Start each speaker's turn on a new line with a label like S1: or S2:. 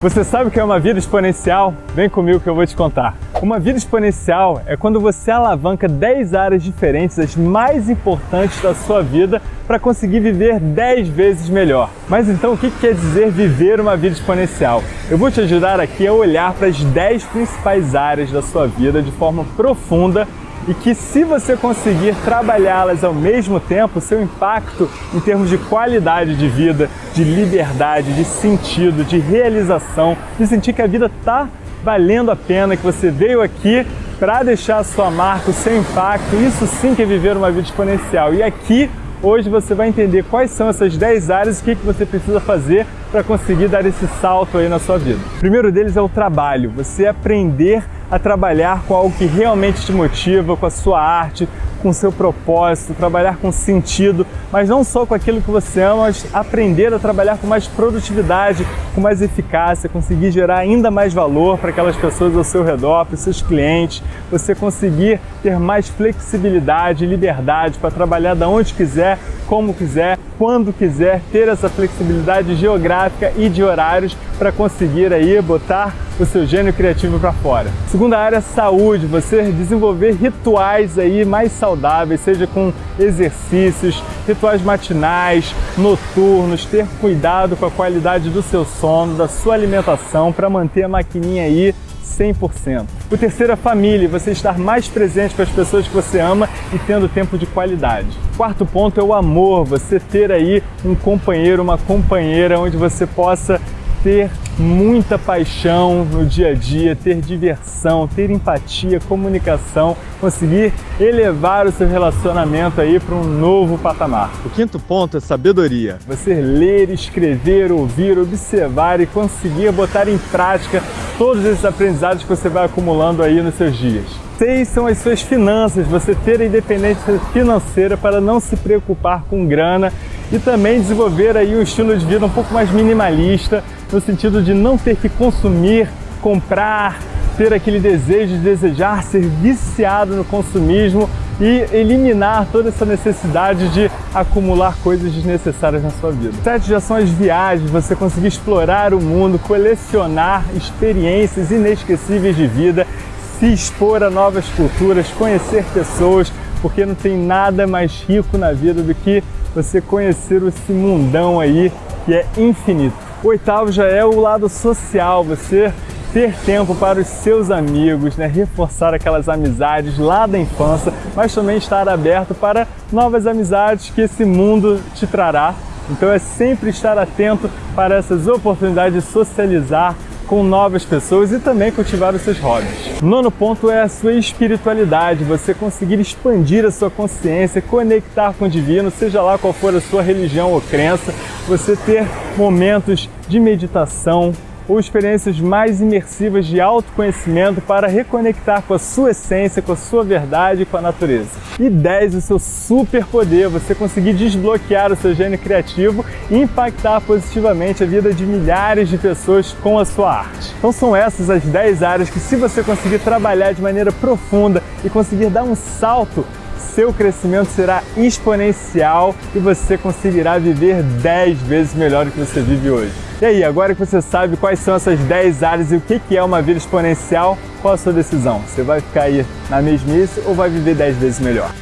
S1: Você sabe o que é uma vida exponencial? Vem comigo que eu vou te contar. Uma vida exponencial é quando você alavanca 10 áreas diferentes, as mais importantes da sua vida, para conseguir viver 10 vezes melhor. Mas então o que quer dizer viver uma vida exponencial? Eu vou te ajudar aqui a olhar para as 10 principais áreas da sua vida de forma profunda e que se você conseguir trabalhá-las ao mesmo tempo, seu impacto em termos de qualidade de vida, de liberdade, de sentido, de realização, de sentir que a vida está valendo a pena, que você veio aqui para deixar a sua marca, o seu impacto, isso sim que é viver uma vida exponencial. E aqui Hoje você vai entender quais são essas 10 áreas e o que, que você precisa fazer para conseguir dar esse salto aí na sua vida. O primeiro deles é o trabalho, você aprender a trabalhar com algo que realmente te motiva, com a sua arte, com o seu propósito, trabalhar com sentido, mas não só com aquilo que você ama, mas aprender a trabalhar com mais produtividade, com mais eficácia, conseguir gerar ainda mais valor para aquelas pessoas ao seu redor, para os seus clientes, você conseguir ter mais flexibilidade liberdade para trabalhar da onde quiser, como quiser, quando quiser, ter essa flexibilidade geográfica e de horários para conseguir aí botar o seu gênio criativo para fora. Segunda área, saúde, você desenvolver rituais aí mais saudáveis, seja com exercícios, rituais matinais, noturnos, ter cuidado com a qualidade do seu sono, da sua alimentação para manter a maquininha aí 100%. O terceiro é família, você estar mais presente com as pessoas que você ama e tendo tempo de qualidade. Quarto ponto é o amor, você ter aí um companheiro, uma companheira onde você possa ter muita paixão no dia a dia, ter diversão, ter empatia, comunicação, conseguir elevar o seu relacionamento aí para um novo patamar. O quinto ponto é sabedoria. Você ler, escrever, ouvir, observar e conseguir botar em prática todos esses aprendizados que você vai acumulando aí nos seus dias. Seis são as suas finanças, você ter a independência financeira para não se preocupar com grana e também desenvolver aí um estilo de vida um pouco mais minimalista, no sentido de não ter que consumir, comprar, ter aquele desejo de desejar, ser viciado no consumismo e eliminar toda essa necessidade de acumular coisas desnecessárias na sua vida. Sete já são as viagens, você conseguir explorar o mundo, colecionar experiências inesquecíveis de vida, se expor a novas culturas, conhecer pessoas, porque não tem nada mais rico na vida do que você conhecer esse mundão aí que é infinito. O oitavo já é o lado social, você ter tempo para os seus amigos, né? reforçar aquelas amizades lá da infância, mas também estar aberto para novas amizades que esse mundo te trará. Então é sempre estar atento para essas oportunidades de socializar com novas pessoas e também cultivar os seus hobbies. Nono ponto é a sua espiritualidade, você conseguir expandir a sua consciência, conectar com o divino, seja lá qual for a sua religião ou crença, você ter momentos de meditação, ou experiências mais imersivas de autoconhecimento para reconectar com a sua essência, com a sua verdade e com a natureza. E 10, o seu superpoder, você conseguir desbloquear o seu gênio criativo e impactar positivamente a vida de milhares de pessoas com a sua arte. Então são essas as 10 áreas que se você conseguir trabalhar de maneira profunda e conseguir dar um salto seu crescimento será exponencial e você conseguirá viver 10 vezes melhor do que você vive hoje. E aí, agora que você sabe quais são essas 10 áreas e o que é uma vida exponencial, qual a sua decisão? Você vai ficar aí na mesmice ou vai viver 10 vezes melhor?